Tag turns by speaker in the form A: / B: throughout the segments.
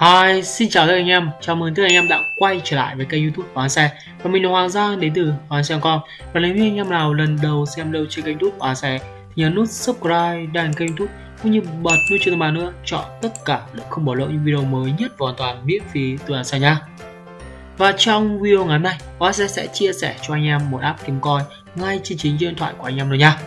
A: Hi, xin chào tất cả anh em, chào mừng tất cả anh em đã quay trở lại với kênh youtube Hoàng Xe. Và mình là Hoàng Giang đến từ Hoàng Xe.com Và nếu như anh em nào lần đầu xem lâu trên kênh youtube Hoàng Xe Thì nhấn nút subscribe đăng kênh youtube cũng như bật nút chuông thông báo nữa Chọn tất cả để không bỏ lỡ những video mới nhất và hoàn toàn miễn phí từ Hoàng Xe nha Và trong video ngày hôm nay, Hoàng Xe sẽ chia sẻ cho anh em một app kiếm coin ngay trên chính điện thoại của anh em rồi nha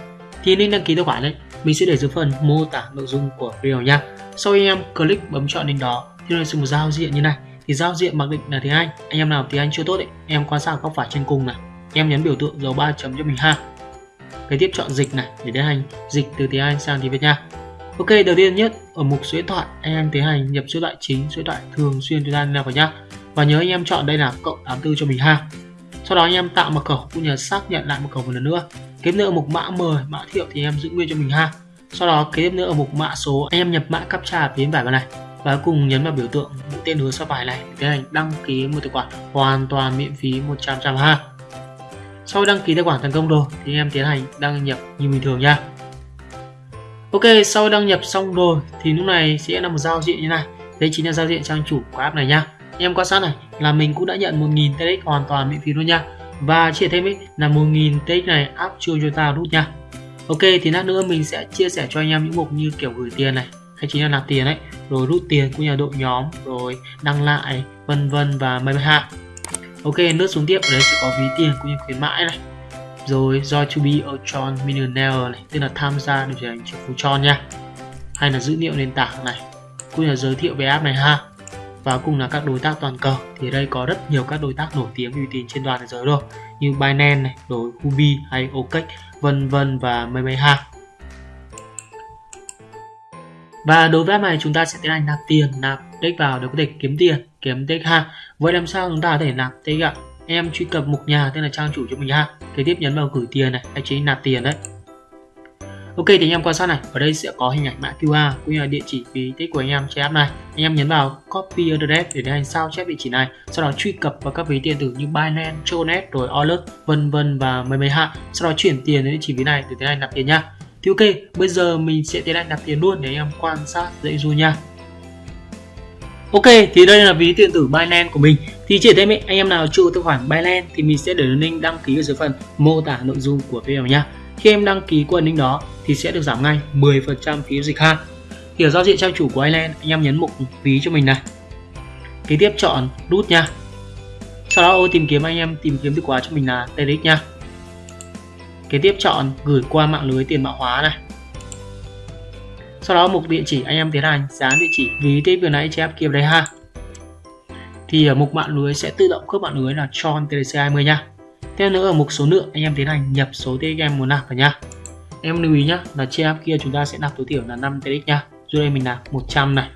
A: Thì nên đăng ký tài khoản đấy. Mình sẽ để dưới phần mô tả nội dung của video nha sau khi anh em click bấm chọn link đó như là sẽ một giao diện như này. Thì giao diện mặc định là tiếng Anh. Anh em nào tiếng Anh chưa tốt ấy em quan sát góc phải trên cùng này. Em nhấn biểu tượng dấu ba chấm cho mình ha. Kế tiếp chọn dịch này, để tiến hành dịch từ tiếng Anh sang tiếng Việt nha Ok, đầu tiên nhất, ở mục số điện thoại, anh em tiến hành nhập số điện thoại chính, số điện thoại thường xuyên chúng ta liên lạc vào nhá. Và nhớ anh em chọn đây là cộng 84 cho mình ha. Sau đó anh em tạo mật khẩu cũng như xác nhận lại mật khẩu một lần nữa. Kế tiếp nữa ở mục mã mời mã thiệu thì em giữ nguyên cho mình ha. Sau đó kế tiếp nữa ở mục mã số, anh em nhập mã captcha phía bên phải vào này và cùng nhấn vào biểu tượng mũi tên hướng sang phải này để tiến hành đăng ký một tài khoản hoàn toàn miễn phí 100 trăm ha. Sau đăng ký tài khoản thành công rồi thì em tiến hành đăng nhập như bình thường nha. Ok, sau đăng nhập xong rồi thì lúc này sẽ là một giao diện như này. Đây chính là giao diện trang chủ của app này nha. Em quan sát này là mình cũng đã nhận 1000 TX hoàn toàn miễn phí luôn nha. Và chia thêm ấy là 1000 TX này áp chưa cho ta rút nha. Ok, thì lát nữa mình sẽ chia sẻ cho anh em những mục như kiểu gửi tiền này hay chính là nạp tiền đấy. Rồi rút tiền của nhà đội nhóm rồi đăng lại vân vân và mây hạ ok lướt xuống tiếp. Ở đây sẽ có ví tiền cũng như khuyến mãi này. Rồi do to be a Tron millionaire này tức là tham gia để trở thành triệu phú Tron nha. Hay là dữ liệu nền tảng này. Cũng như là giới thiệu về app này ha. Và cùng là các đối tác toàn cầu. Thì ở đây có rất nhiều các đối tác nổi tiếng uy tín trên toàn thế giới rồi. Như Binance này, rồi Huobi hay OKEx vân vân và mây mây ha và đối với app này chúng ta sẽ tiến hành nạp tiền nạp tích vào để có thể kiếm tiền kiếm tích ha vậy làm sao chúng ta có thể nạp tích ạ em truy cập mục nhà tên là trang chủ cho mình ha kế tiếp nhấn vào gửi tiền này hay chính nạp tiền đấy Ok thì anh em quan sát này, ở đây sẽ có hình ảnh mã QR cũng như là địa chỉ ví tích của anh em trên app này. Anh em nhấn vào copy address để tiến hành sao chép địa chỉ này, sau đó truy cập vào các ví điện tử như Binance, Tronet, rồi Alert, vân vân và mấy mấy hạ. Sau đó chuyển tiền đến địa chỉ ví này để tiến hành nạp tiền nha. Thì ok, bây giờ mình sẽ tiến hành nạp tiền luôn để anh em quan sát dãy dụ nha. Ok, thì đây là ví điện tử Binance của mình. Thì chỉ thêm anh em nào chưa tài khoản Binance thì mình sẽ để link đăng ký ở dưới phần mô tả nội dung của video nha. Khi em đăng ký qua link đó thì sẽ được giảm ngay 10% phí dịch ha. Thì ở giao diện trang chủ của Binance, anh em nhấn mục ví cho mình này. Kế tiếp chọn rút nha. Sau đó ô tìm kiếm anh em tìm kiếm từ khóa cho mình là TRX nha. Kế tiếp chọn gửi qua mạng lưới tiền mã hóa này. Sau đó mục địa chỉ anh em tiến hành, dán địa chỉ ví tiếp vừa nãy chép kia đây ha. Thì ở mục mạng lưới sẽ tự động khớp mạng lưới là Tron TDC20 nha. Tiếp nữa ở mục số lượng, anh em tiến hành nhập số TX muốn nạp vào nha. Em lưu ý nhá là chép app kia chúng ta sẽ nạp tối thiểu là 5 TX nha. Dưới đây mình nạp 100 này.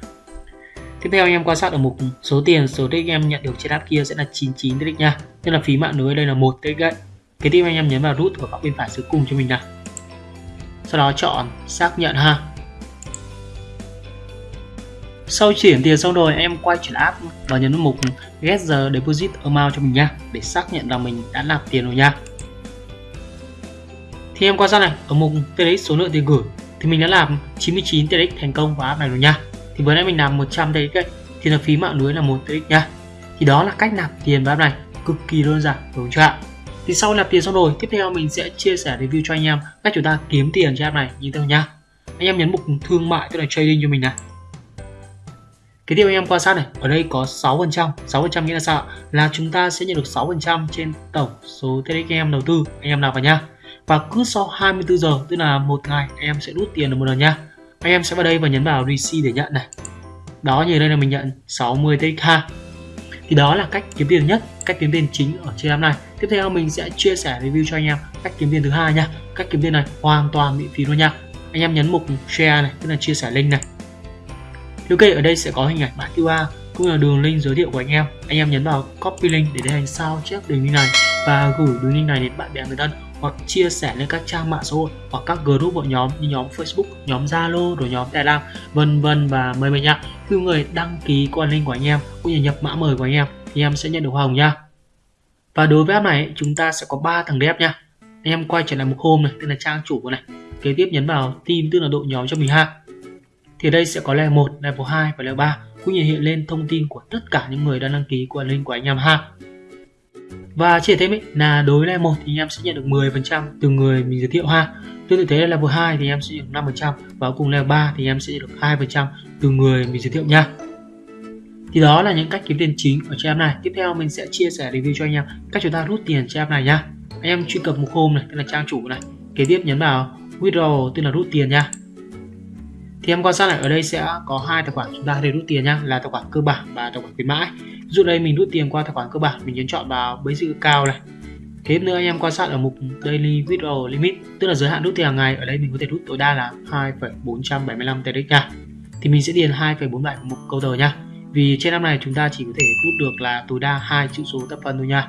A: Tiếp theo anh em quan sát ở mục số tiền số TX em nhận được trên app kia sẽ là 99 TX nha. Tức là phí mạng lưới đây là 1 TX. Kế tiếp anh em nhấn vào nút ở góc bên phải dưới cùng cho mình nào. Sau đó chọn xác nhận ha. Sau chuyển tiền xong rồi em quay chuyển app và nhấn mục get the deposit amount cho mình nha để xác nhận là mình đã nạp tiền rồi nha. Thì em quan sát này ở mục TRX số lượng tiền gửi thì mình đã làm 99 TRX thành công vào app này rồi nha. Thì vừa nãy mình làm 100 TRX ấy, thì là phí mạng lưới là 1 TRX nha. Thì đó là cách nạp tiền vào app này cực kỳ đơn giản đúng chưa ạ? Thì sau nạp tiền xong rồi tiếp theo mình sẽ chia sẻ review cho anh em cách chúng ta kiếm tiền trên app này như thế nào nha anh em nhấn mục thương mại tức là trading cho mình này cái điều anh em quan sát này, ở đây có 6%, 6% nghĩa là sao? Là chúng ta sẽ nhận được 6% trên tổng số TRX em đầu tư anh em nạp vào nha. Và cứ sau 24 giờ, tức là một ngày anh em sẽ rút tiền được một lần nha. Anh em sẽ vào đây và nhấn vào receive để nhận này. Đó như đây là mình nhận 60 TX. Thì đó là cách kiếm tiền nhất, cách kiếm tiền chính ở trên app này. Tiếp theo mình sẽ chia sẻ review cho anh em cách kiếm tiền thứ hai nha. Cách kiếm tiền này hoàn toàn miễn phí luôn nha. Anh em nhấn mục share này, tức là chia sẻ link này Ok, ở đây sẽ có hình ảnh mã QR cũng là đường link giới thiệu của anh em. Anh em nhấn vào copy link để tiến hành sao chép đường link này và gửi đường link này đến bạn bè người thân hoặc chia sẻ lên các trang mạng xã hội hoặc các group hội nhóm như nhóm Facebook, nhóm Zalo, rồi nhóm Telegram, vân vân và mời mời nhá. Khi người đăng ký qua link của anh em cũng như nhập mã mời của anh em thì em sẽ nhận được hoa hồng nha. Và đối với app này chúng ta sẽ có 3 thằng đẹp nha. Anh em quay trở lại một hôm này, tên là trang chủ của này. Kế tiếp nhấn vào team tức là đội nhóm cho mình ha thì đây sẽ có level 1, level 2 và level 3 cũng như hiện lên thông tin của tất cả những người đã đăng ký qua link của anh em ha và chỉ thêm ấy, là đối với level 1 thì em sẽ nhận được 10% từ người mình giới thiệu ha. Tương tự thế là level 2 thì em sẽ nhận được 5% và cùng level 3 thì em sẽ nhận được 2% từ người mình giới thiệu nha. Thì đó là những cách kiếm tiền chính ở trên app này. Tiếp theo mình sẽ chia sẻ review cho anh em cách chúng ta rút tiền trên app này nhá anh em truy cập một hôm này tức là trang chủ này kế tiếp nhấn vào withdraw tức là rút tiền nha. Thì em quan sát lại ở đây sẽ có hai tài khoản chúng ta để rút tiền nhá là tài khoản cơ bản và tài khoản khuyến mãi dụ đây mình rút tiền qua tài khoản cơ bản mình nhấn chọn vào basic cao này Thế nữa anh em quan sát ở mục Daily Withdrawal Limit tức là giới hạn rút tiền hàng ngày ở đây mình có thể rút tối đa là 2,475 TRX nha thì mình sẽ điền 2,47 vào mục câu tờ nha vì trên năm này chúng ta chỉ có thể rút được là tối đa hai chữ số tập phân thôi nha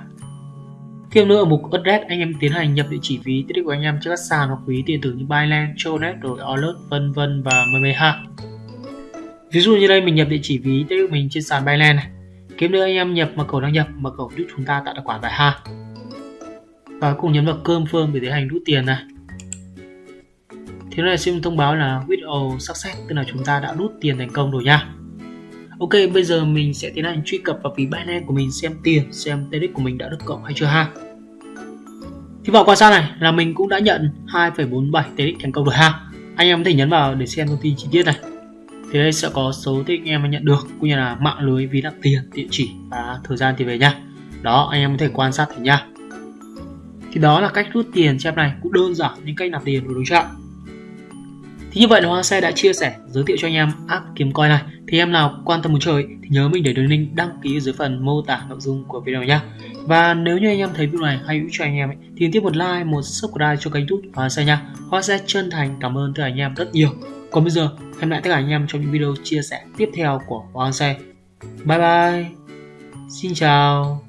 A: Thêm nữa ở mục address anh em tiến hành nhập địa chỉ ví tiết của anh em trên các sàn hoặc ví điện tử như Binance, Tronet rồi Alert vân vân và mười ha. Ví dụ như đây mình nhập địa chỉ ví tiết của mình trên sàn Binance này. Kiếm được anh em nhập mật khẩu đăng nhập, mật khẩu giúp chúng ta tạo tài khoản tại ha. Và cùng nhấn vào cơm phương để tiến hành rút tiền này. Thế này xin thông báo là withdraw success tức là chúng ta đã rút tiền thành công rồi nha. Ok, bây giờ mình sẽ tiến hành truy cập vào ví Binance của mình xem tiền, xem TRX của mình đã được cộng hay chưa ha. Thì vào quan sát này là mình cũng đã nhận 2,47 TRX thành công rồi ha. Anh em có thể nhấn vào để xem thông tin chi tiết này. Thì đây sẽ có số TRX anh em nhận được, cũng như là mạng lưới ví nạp tiền, địa chỉ và thời gian thì về nha. Đó, anh em có thể quan sát thấy nha. Thì đó là cách rút tiền trên này cũng đơn giản những cách nạp tiền của đối trạng Thì như vậy là Hoa Xe đã chia sẻ, giới thiệu cho anh em app kiếm coin này. Thì em nào quan tâm muốn chơi thì nhớ mình để đường link đăng ký dưới phần mô tả nội dung của video nhé. Và nếu như anh em thấy video này hay hữu cho anh em ấy, thì tiếp một like, một subscribe cho kênh YouTube Hoa Xe nha. Hoa Xe chân thành cảm ơn tất cả anh em rất nhiều. Còn bây giờ, hẹn lại tất cả anh em trong những video chia sẻ tiếp theo của Hoàng Xe. Bye bye. Xin chào.